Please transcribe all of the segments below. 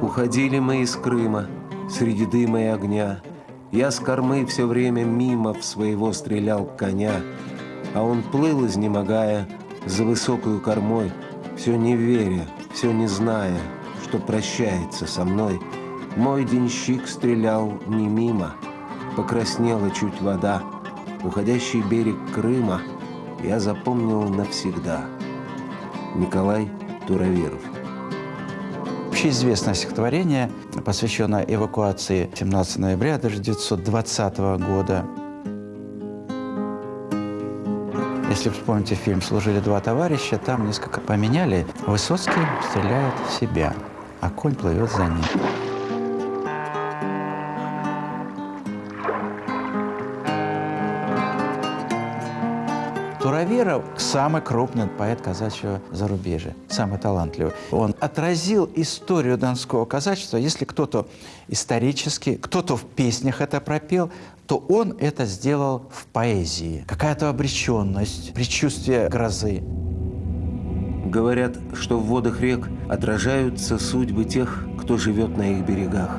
Уходили мы из Крыма среди дыма и огня. Я с кормы все время мимо в своего стрелял коня, а он плыл, изнемогая, за высокую кормой, все не веря, все не зная, что прощается со мной. Мой денщик стрелял не мимо, покраснела чуть вода. Уходящий берег Крыма я запомнил навсегда. Николай Туравиров Общеизвестное стихотворение, посвященное эвакуации 17 ноября 1920 года. Если вспомните фильм «Служили два товарища», там несколько поменяли. Высоцкий стреляет в себя, а конь плывет за ним. Туравиров – самый крупный поэт казачьего зарубежья, самый талантливый. Он отразил историю донского казачества. Если кто-то исторически, кто-то в песнях это пропел, то он это сделал в поэзии. Какая-то обреченность, предчувствие грозы. Говорят, что в водах рек отражаются судьбы тех, кто живет на их берегах.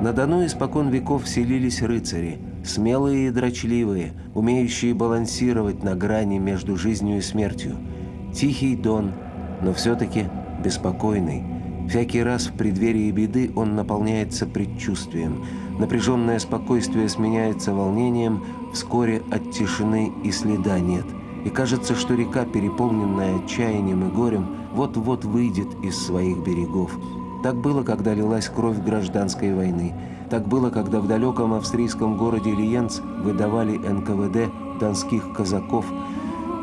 На Дону испокон веков селились рыцари – Смелые и дрочливые, умеющие балансировать на грани между жизнью и смертью. Тихий Дон, но все-таки беспокойный. Всякий раз в преддверии беды он наполняется предчувствием. Напряженное спокойствие сменяется волнением, вскоре от тишины и следа нет. И кажется, что река, переполненная отчаянием и горем, вот-вот выйдет из своих берегов. Так было, когда лилась кровь гражданской войны – так было, когда в далеком австрийском городе Лиенц выдавали НКВД донских казаков.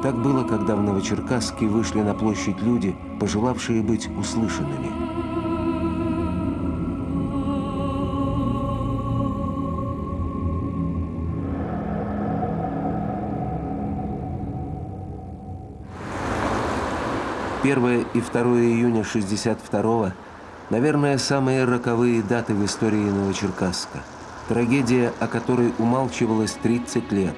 Так было, когда в Новочеркасске вышли на площадь люди, пожелавшие быть услышанными. Первое и 2 июня 62 Наверное, самые роковые даты в истории Новочеркасска. Трагедия, о которой умалчивалось 30 лет.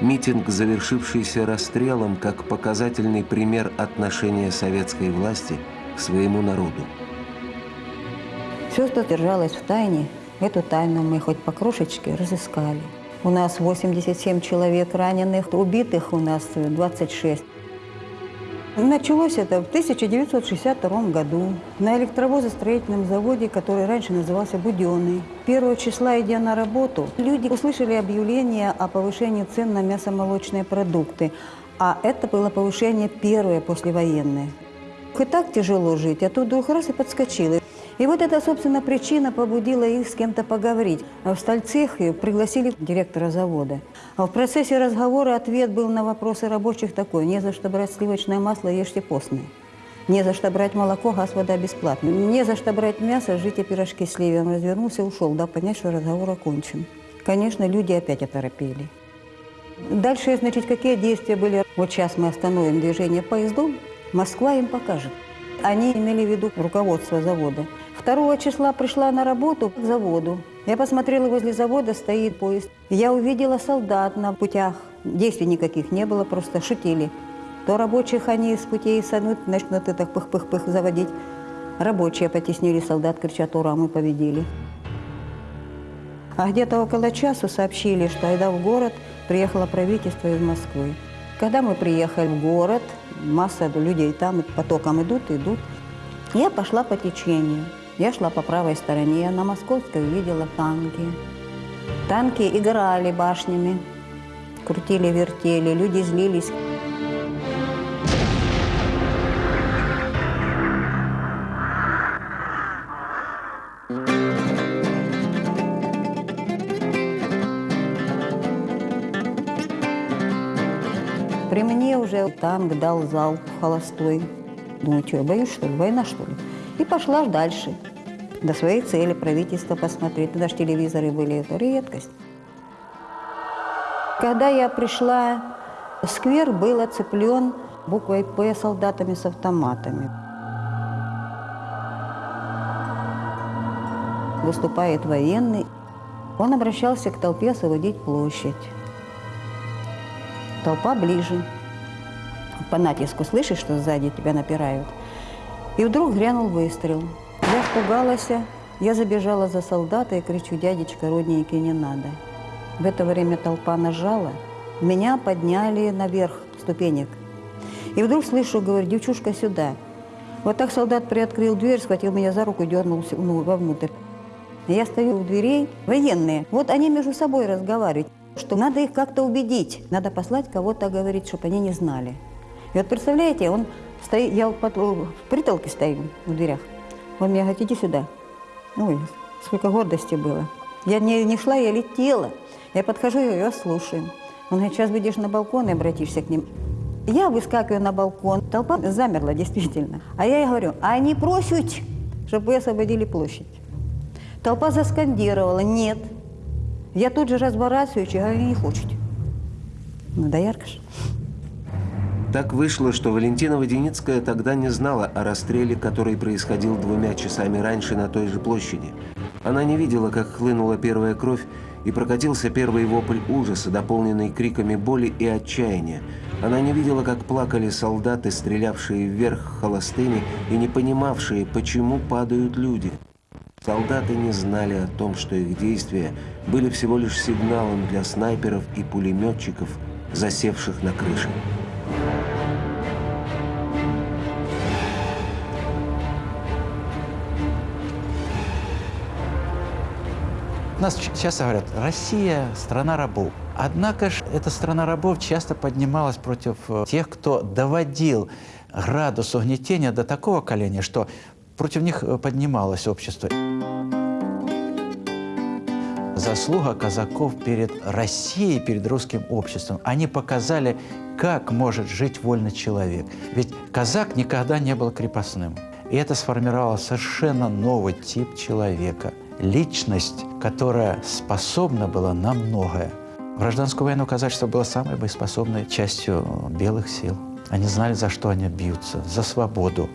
Митинг, завершившийся расстрелом, как показательный пример отношения советской власти к своему народу. Все, что держалось в тайне, эту тайну мы хоть по крошечке разыскали. У нас 87 человек раненых, убитых у нас 26. Началось это в 1962 году на электровозостроительном заводе, который раньше назывался «Буденный». Первого числа, идя на работу, люди услышали объявление о повышении цен на мясомолочные продукты. А это было повышение первое послевоенное. И так тяжело жить, а тут вдруг раз и подскочило. И вот эта, собственно, причина побудила их с кем-то поговорить. А в стальцех пригласили директора завода. А в процессе разговора ответ был на вопросы рабочих такой. Не за что брать сливочное масло, ешьте постное. Не за что брать молоко, газ, вода бесплатно. Не за что брать мясо, жите пирожки с Он развернулся, ушел, дал понять, что разговор окончен. Конечно, люди опять оторопели. Дальше, значит, какие действия были? Вот сейчас мы остановим движение поездом, Москва им покажет. Они имели в виду руководство завода. 2 числа пришла на работу к заводу. Я посмотрела, возле завода стоит поезд. Я увидела солдат на путях. Действий никаких не было, просто шутили. То рабочих они с путей санут, начнут это пых-пых-пых заводить. Рабочие потеснили солдат, кричат, ура, мы победили. А где-то около часу сообщили, что айда в город приехало правительство из Москвы. Когда мы приехали в город, масса людей там потоком идут, идут. Я пошла по течению. Я шла по правой стороне, на Московской увидела танки. Танки играли башнями, крутили-вертели, люди злились. При мне уже танк дал залп холостой. Думаю, что я боюсь, что ли? Война, что ли? И пошла дальше до своей цели правительство посмотреть. Тогда же телевизоры были, это редкость. Когда я пришла Сквер был оцеплен буквой «П» солдатами с автоматами. Выступает военный. Он обращался к толпе освободить площадь. Толпа ближе. По натиску слышишь, что сзади тебя напирают. И вдруг грянул выстрел. Я испугалась, я забежала за солдата и кричу, дядечка, родненький, не надо. В это время толпа нажала, меня подняли наверх ступенек. И вдруг слышу, говорю, девчушка, сюда. Вот так солдат приоткрыл дверь, схватил меня за руку и дернул ну, вовнутрь. Я стою у дверей, военные. Вот они между собой разговаривают, что надо их как-то убедить, надо послать кого-то говорить, чтобы они не знали. И вот представляете, он стоит, я под, в притолке стою в дверях. Он мне говорит, иди сюда. Ой, сколько гордости было. Я не, не шла, я летела. Я подхожу, я ее слушаю. Он говорит, сейчас выйдешь на балкон и обратишься к ним. Я выскакиваю на балкон, толпа замерла действительно. А я ей говорю, а они просят, чтобы вы освободили площадь. Толпа заскандировала, нет. Я тут же разворачиваюсь и говорю, не хочет. Ну да ярко же. Так вышло, что Валентина Воденицкая тогда не знала о расстреле, который происходил двумя часами раньше на той же площади. Она не видела, как хлынула первая кровь и прокатился первый вопль ужаса, дополненный криками боли и отчаяния. Она не видела, как плакали солдаты, стрелявшие вверх холостыми и не понимавшие, почему падают люди. Солдаты не знали о том, что их действия были всего лишь сигналом для снайперов и пулеметчиков, засевших на крыше. Нас часто говорят, Россия – страна рабов. Однако же эта страна рабов часто поднималась против э, тех, кто доводил градус угнетения до такого коления, что против них э, поднималось общество. Заслуга казаков перед Россией, перед русским обществом. Они показали, как может жить вольный человек. Ведь казак никогда не был крепостным. И это сформировало совершенно новый тип человека. Личность, которая способна была на многое. В гражданскую войну казачество было самой боеспособной частью белых сил. Они знали, за что они бьются, за свободу.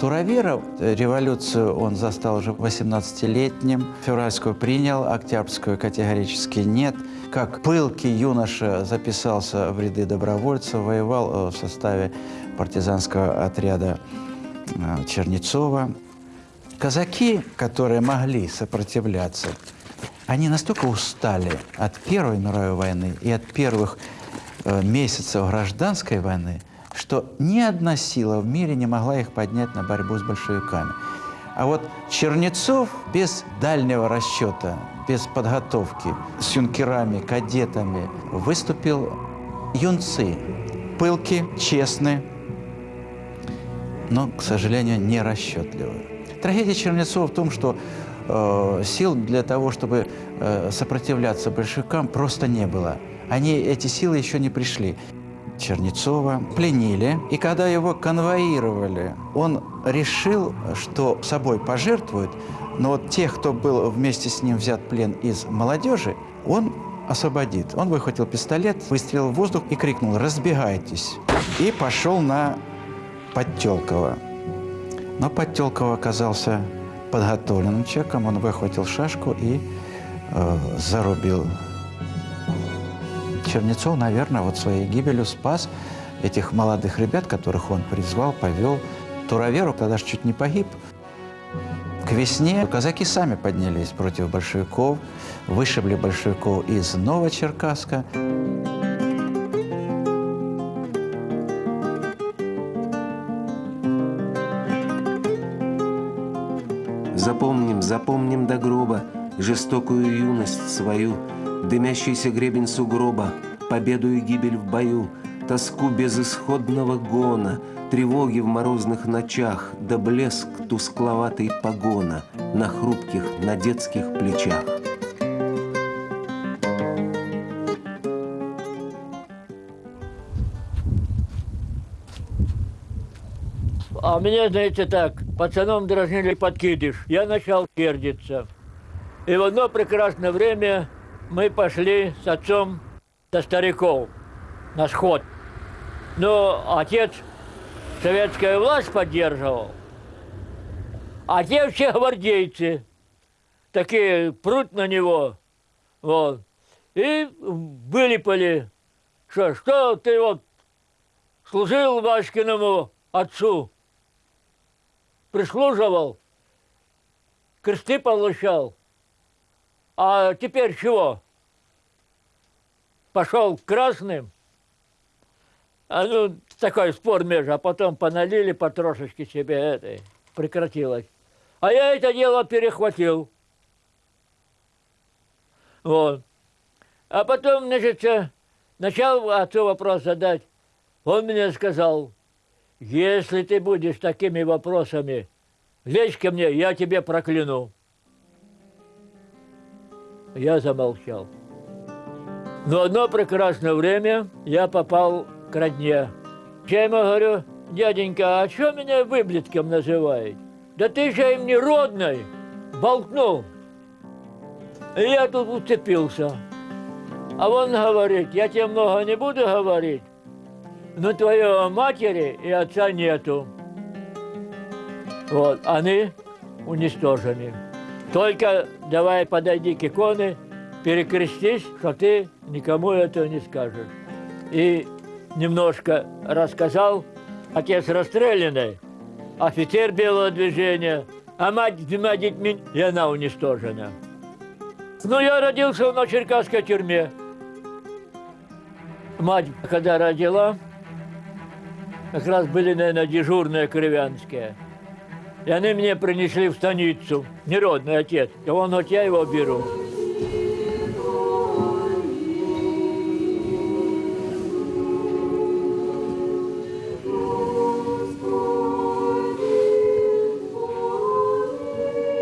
Тураверов революцию он застал уже 18-летним, февральскую принял, октябрьскую категорически нет. Как пылкий юноша записался в ряды добровольцев, воевал э, в составе партизанского отряда э, Чернецова. Казаки, которые могли сопротивляться, они настолько устали от Первой мировой войны и от первых э, месяцев гражданской войны, что ни одна сила в мире не могла их поднять на борьбу с большевиками. А вот Чернецов без дальнего расчета, без подготовки, с юнкерами, кадетами выступил юнцы, пылки, честные, но, к сожалению, не расчетливые. Трагедия Чернецова в том, что э, сил для того, чтобы э, сопротивляться большевикам, просто не было. Они, эти силы еще не пришли. Чернецова пленили, и когда его конвоировали, он решил, что собой пожертвует, но вот тех, кто был вместе с ним взят плен из молодежи, он освободит. Он выхватил пистолет, выстрелил в воздух и крикнул «Разбегайтесь!» и пошел на Подтелкова. Но Подтелков оказался подготовленным человеком, он выхватил шашку и э, зарубил. Чернецов, наверное, вот своей гибелью спас этих молодых ребят, которых он призвал, повел. Тураверу тогда же чуть не погиб. К весне казаки сами поднялись против большевиков, вышибли большевиков из Новочеркасска. Запомним, запомним до гроба жестокую юность свою, дымящийся гребень сугроба, победу и гибель в бою, тоску безысходного гона, тревоги в морозных ночах, да блеск тускловатый погона на хрупких, на детских плечах. А мне, знаете, так, пацаном дразнили подкидыш. Я начал сердиться. И в одно прекрасное время мы пошли с отцом до стариков на сход. Но отец советская власть поддерживал, а те все гвардейцы такие прут на него, вот, и вылипали, что, что ты вот служил Васькиному отцу, прислуживал, кресты получал, а теперь чего? Пошел к красным, а ну, такой спор между, а потом поналили потрошечки себе этой, прекратилось. А я это дело перехватил. Вот. А потом, значит, начал отцу вопрос задать. Он мне сказал, если ты будешь такими вопросами лезь ко мне, я тебе прокляну. Я замолчал. Но одно прекрасное время я попал к родне. Я ему говорю, дяденька, а что меня выблетком называют? Да ты же им не родной, болтнул. И я тут уцепился. А он говорит, я тебе много не буду говорить, но твоего матери и отца нету. Вот, они уничтожены. Только давай подойди к иконе, перекрестись, что ты никому этого не скажешь. И немножко рассказал, отец расстрелянный, офицер белого движения, а мать с двумя детьми, и она уничтожена. Ну, я родился на Черкасской тюрьме. Мать, когда родила, как раз были, наверное, дежурные кровянские. И они мне принесли в станицу, неродный отец. И он, вот я его беру.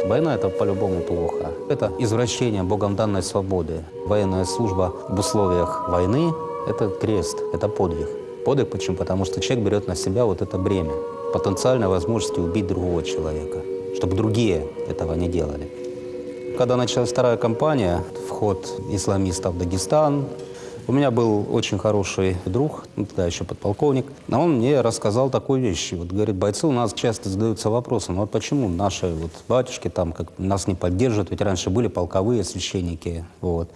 Война – это по-любому плохо. Это извращение Богом данной свободы. Военная служба в условиях войны – это крест, это подвиг. Подвиг почему? Потому что человек берет на себя вот это бремя потенциальной возможности убить другого человека, чтобы другие этого не делали. Когда началась вторая кампания, вход исламистов в Дагестан, у меня был очень хороший друг, ну, тогда еще подполковник, а он мне рассказал такую вещь. Вот, говорит, бойцы у нас часто задаются вопросом, ну, вот почему наши вот батюшки там как нас не поддерживают, ведь раньше были полковые священники. Вот.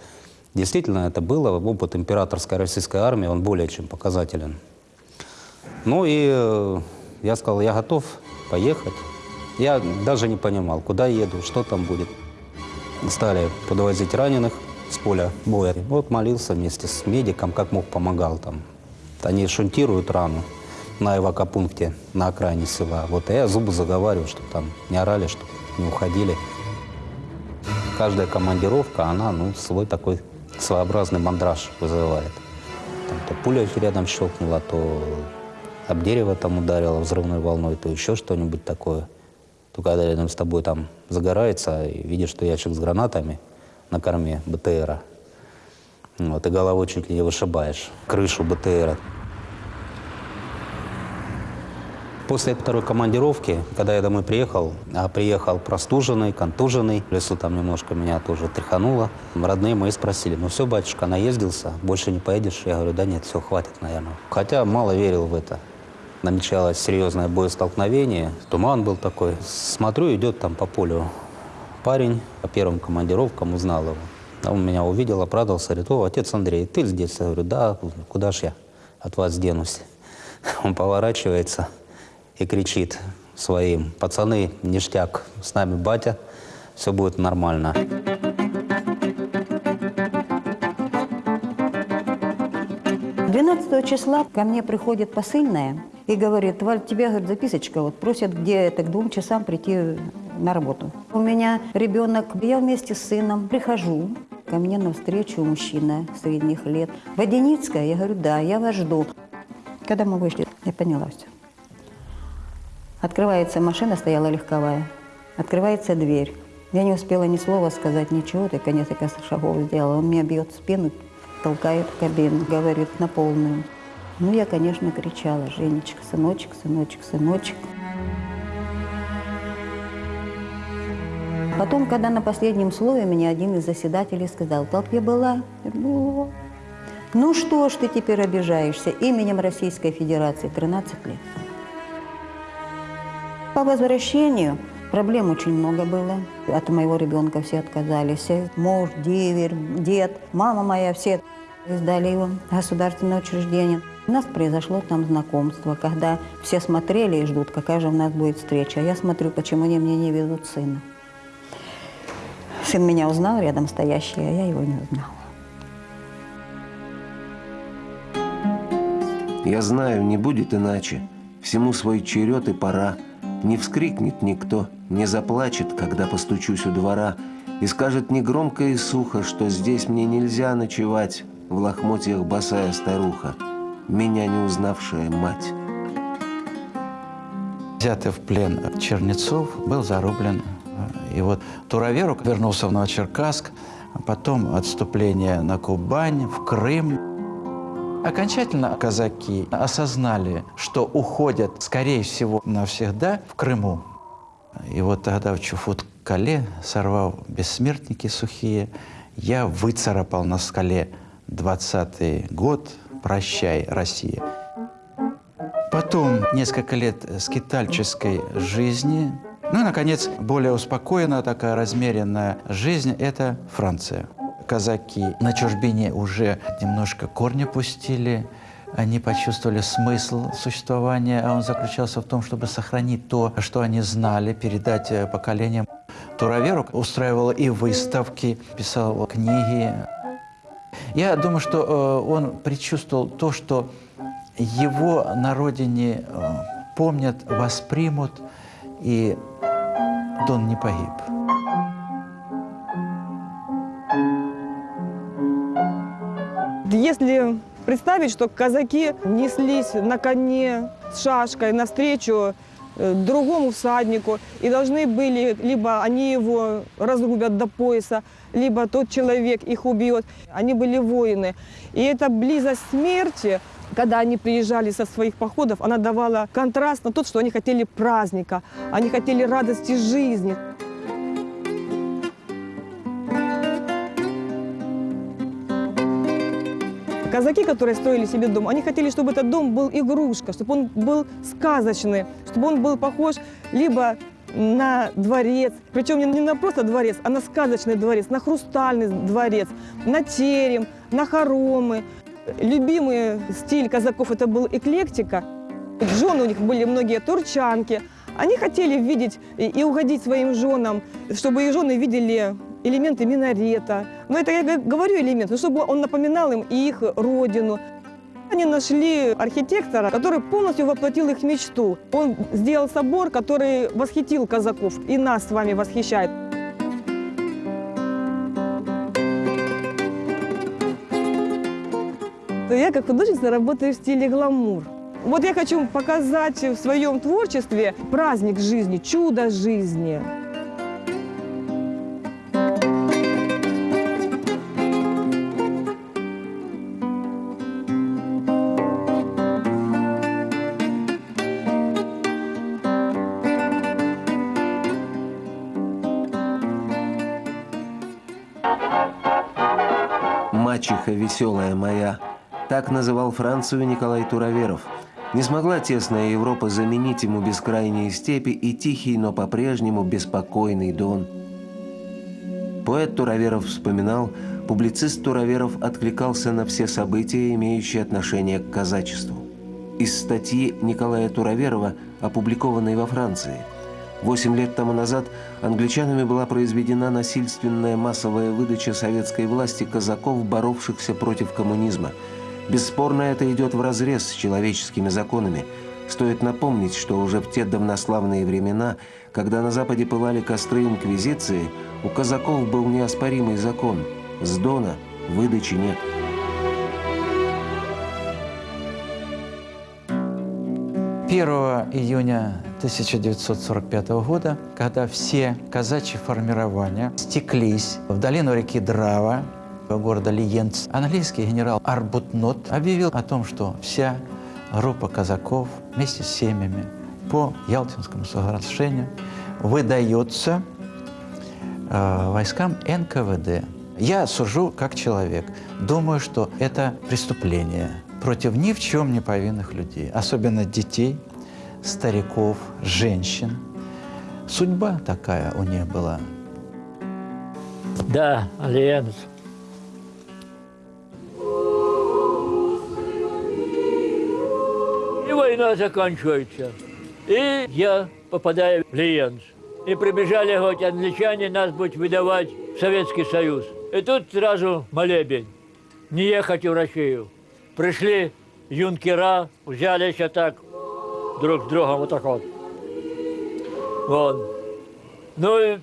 Действительно, это было, опыт императорской российской армии, он более чем показателен. Ну и э, я сказал, я готов поехать. Я даже не понимал, куда еду, что там будет. Стали подвозить раненых с поля боя. Вот молился вместе с медиком, как мог, помогал там. Они шунтируют рану на эвакопункте на окраине села. Вот я зубы заговариваю, чтобы там не орали, чтобы не уходили. Каждая командировка, она ну, свой такой своеобразный мандраж вызывает. Там, то пуля рядом щелкнула, то об дерево там ударило взрывной волной, то еще что-нибудь такое. То когда рядом с тобой там загорается, и видишь, что ящик с гранатами на корме БТРа, вот, и головой чуть ли не вышибаешь крышу БТРа. После второй командировки, когда я домой приехал, а приехал простуженный, контуженный, в лесу там немножко меня тоже тряхануло. Родные мои спросили, ну все, батюшка, наездился, больше не поедешь? Я говорю, да нет, все, хватит, наверное. Хотя мало верил в это намечалось серьезное боестолкновение. Туман был такой. Смотрю, идет там по полю парень, по первым командировкам узнал его. Он меня увидел, обрадовался, говорит, о, отец Андрей, ты здесь? Я говорю, да, куда ж я от вас денусь? Он поворачивается и кричит своим, пацаны, ништяк, с нами батя, все будет нормально. 12 числа ко мне приходит посыльная и говорит, Валь, тебе, говорит, записочка, вот просят где это к двум часам прийти на работу. У меня ребенок, я вместе с сыном прихожу, ко мне навстречу мужчина средних лет. Водяницкая? Я говорю, да, я вас жду. Когда мы вышли, я поняла все. Открывается машина, стояла легковая. Открывается дверь. Я не успела ни слова сказать, ничего, только несколько шагов сделала. Он меня бьет в спину, толкает в кабину, говорит на полную. Ну, я, конечно, кричала, Женечка, сыночек, сыночек, сыночек. Потом, когда на последнем слове меня один из заседателей сказал, в толпе была? Я говорю, Ну что ж ты теперь обижаешься? Именем Российской Федерации 13 лет. По возвращению проблем очень много было. От моего ребенка все отказались. Муж, деверь, дед, мама моя, все сдали его государственное учреждение. У нас произошло там знакомство, когда все смотрели и ждут, какая же у нас будет встреча. Я смотрю, почему они мне не везут сына. Сын меня узнал рядом стоящий, а я его не узнала. Я знаю, не будет иначе. Всему свой черед и пора. Не вскрикнет никто, не заплачет, когда постучусь у двора, и скажет негромко и сухо, что здесь мне нельзя ночевать, в лохмотьях босая старуха, меня не узнавшая мать. Взятый в плен Чернецов был зарублен. И вот Туроверук вернулся в Новочеркасск, а потом отступление на Кубань, в Крым. Окончательно казаки осознали, что уходят, скорее всего, навсегда в Крыму. И вот тогда в Чуфут-Кале, сорвав бессмертники сухие, я выцарапал на скале 20-й год «Прощай, Россия». Потом несколько лет скитальческой жизни. Ну и, наконец, более успокоенная, такая размеренная жизнь – это Франция казаки на чужбине уже немножко корни пустили, они почувствовали смысл существования, а он заключался в том, чтобы сохранить то, что они знали, передать э, поколениям. Туроверук устраивал и выставки, писал книги. Я думаю, что э, он предчувствовал то, что его на родине э, помнят, воспримут, и он не погиб. Если представить, что казаки неслись на коне с шашкой навстречу э, другому всаднику, и должны были, либо они его разрубят до пояса, либо тот человек их убьет. Они были воины. И эта близость смерти, когда они приезжали со своих походов, она давала контраст на тот, что они хотели праздника, они хотели радости жизни. Казаки, которые строили себе дом, они хотели, чтобы этот дом был игрушка, чтобы он был сказочный, чтобы он был похож либо на дворец, причем не на просто дворец, а на сказочный дворец, на хрустальный дворец, на терем, на хоромы. Любимый стиль казаков это был эклектика. Жены у них были многие турчанки. Они хотели видеть и угодить своим женам, чтобы их жены видели элементы минарета. Но это я говорю элемент, но чтобы он напоминал им и их родину. Они нашли архитектора, который полностью воплотил их мечту. Он сделал собор, который восхитил казаков и нас с вами восхищает. Я как художница работаю в стиле гламур. Вот я хочу показать в своем творчестве праздник жизни, чудо жизни. «Мачеха веселая моя» – так называл Францию Николай Туроверов. Не смогла тесная Европа заменить ему бескрайние степи и тихий, но по-прежнему беспокойный Дон. Поэт Туроверов вспоминал, публицист Туроверов откликался на все события, имеющие отношение к казачеству. Из статьи Николая Туроверова, опубликованной во Франции – Восемь лет тому назад англичанами была произведена насильственная массовая выдача советской власти казаков, боровшихся против коммунизма. Бесспорно, это идет вразрез с человеческими законами. Стоит напомнить, что уже в те давнославные времена, когда на Западе пылали костры Инквизиции, у казаков был неоспоримый закон – с Дона выдачи нет. 1 июня 1945 года, когда все казачьи формирования стеклись в долину реки Драва, города Лиенц, английский генерал Арбутнот объявил о том, что вся группа казаков вместе с семьями по Ялтинскому соглашению выдается э, войскам НКВД. Я сужу как человек. Думаю, что это преступление против ни в чем не повинных людей, особенно детей, стариков, женщин. Судьба такая у них была. Да, Лиенц. И война заканчивается. И я попадаю в Лиенц. И прибежали, говорят, англичане нас будут выдавать в Советский Союз. И тут сразу молебень. Не ехать в Россию. Пришли юнкера, взялись вот так друг с другом вот так вот. Вот. Ну и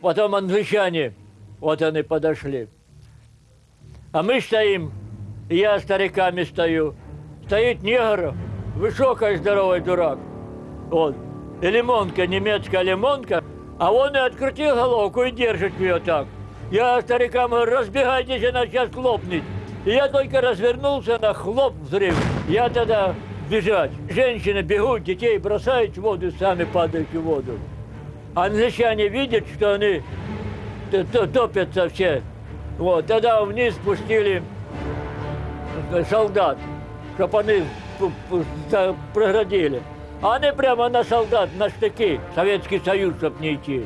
потом англичане, вот они подошли. А мы стоим, и я стариками стою. Стоит негр, высокий здоровый дурак. Вот. И лимонка, немецкая лимонка, а он и открутил головку и держит ее так. Я старикам говорю, разбегайтесь, она сейчас лопнет. И я только развернулся, на хлоп взрыв. Я тогда бежать. Женщины бегут, детей бросают в воду, сами падают в воду. Англичане видят, что они топятся все. Вот, тогда вниз спустили солдат, чтобы они преградили. А они прямо на солдат, на штыки, Советский Союз, чтобы не идти.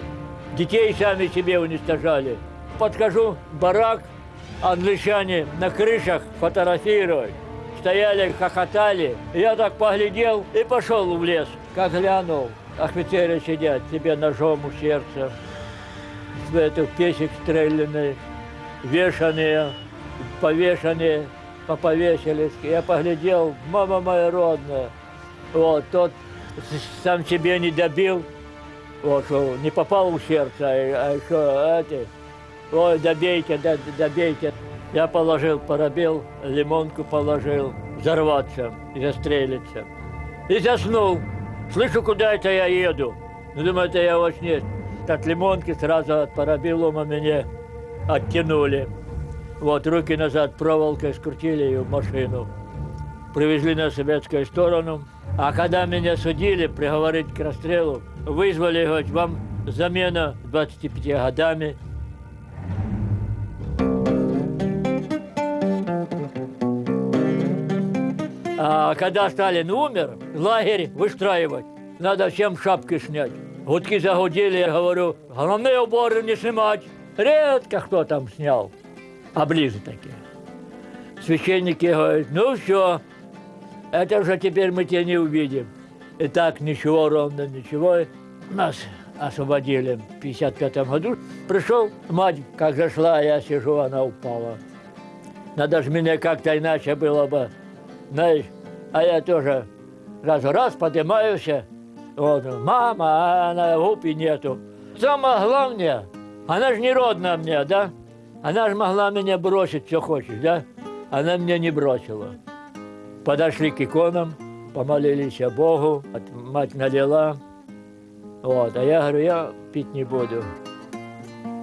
Детей сами себе уничтожали. Подхожу, барак, англичане на крышах фотографировать. Стояли, хохотали. Я так поглядел и пошел в лес. Как глянул, офицеры сидят, себе ножом у сердца. В эту песик стрелянный, вешаные, повешенные, поповесились. Я поглядел, мама моя родная. Вот, тот сам себе не добил, вот, что не попал в сердце, а, а еще эти, ой, добейте, добейте. Я положил парабел, лимонку положил, взорваться и застрелиться. И заснул. Слышу, куда это я еду. Ну, думаю, это я во сне. От лимонки сразу от парабеллума меня оттянули. Вот, руки назад проволокой скрутили ее в машину. Привезли на советскую сторону. А когда меня судили, приговорить к расстрелу, вызвали, говорят, вам замена 25 годами. А когда Сталин умер, лагерь выстраивать, надо всем шапки снять. Гудки загудели, я говорю, головные уборы не снимать. Редко кто там снял, а ближе такие. Священники говорят, ну все, это уже теперь мы тебя не увидим. И так ничего, ровно ничего. Нас освободили в 55 году. Пришел, мать как зашла, я сижу, она упала. Надо же меня как-то иначе было бы, знаешь. А я тоже раз-раз поднимаюсь, вот, мама, а она губ нету. Самое главное, она же не родная мне, да? Она же могла меня бросить, что хочешь, да? Она меня не бросила. Подошли к иконам, помолились Богу, мать налила. Вот, а я говорю, я пить не буду.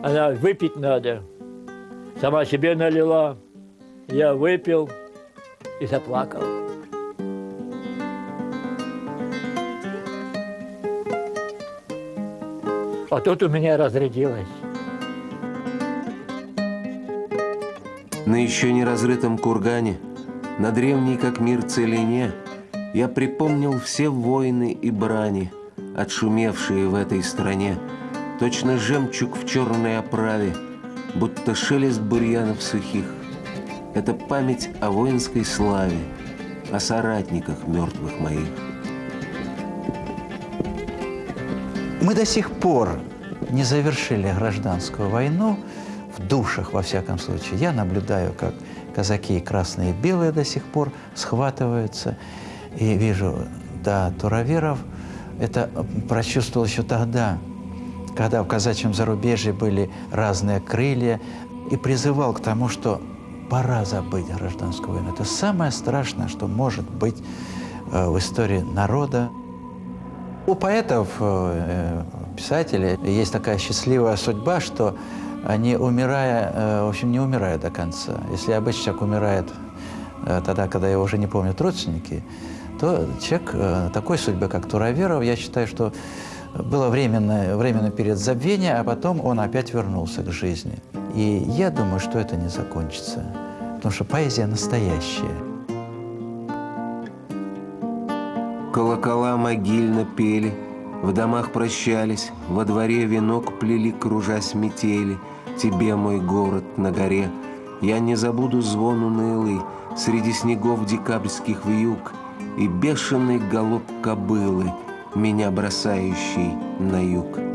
Она, выпить надо. Сама себе налила, я выпил и заплакал. А тут у меня разрядилось. На еще не разрытом кургане, на древней как мир целине, я припомнил все войны и брани, отшумевшие в этой стране, точно жемчуг в черной оправе, будто шелест бурьянов сухих. Это память о воинской славе, о соратниках мертвых моих. Мы до сих пор не завершили гражданскую войну в душах, во всяком случае. Я наблюдаю, как казаки красные и белые до сих пор схватываются. И вижу, да, Тураверов это прочувствовал еще тогда, когда в казачьем зарубежье были разные крылья, и призывал к тому, что пора забыть гражданскую войну. Это самое страшное, что может быть э, в истории народа. У поэтов, э, писателей есть такая счастливая судьба, что они, умирая, э, в общем, не умирают до конца. Если обычно человек умирает э, тогда, когда его уже не помнят родственники, то человек э, такой судьбы, как Тураверов, я считаю, что было временное, временный период забвения, а потом он опять вернулся к жизни. И я думаю, что это не закончится, потому что поэзия настоящая. Колокола могильно пели, в домах прощались, во дворе венок плели, кружась метели. Тебе, мой город, на горе, я не забуду звон унылый Среди снегов декабрьских вьюг И бешеный галоп кобылы, Меня бросающий на юг.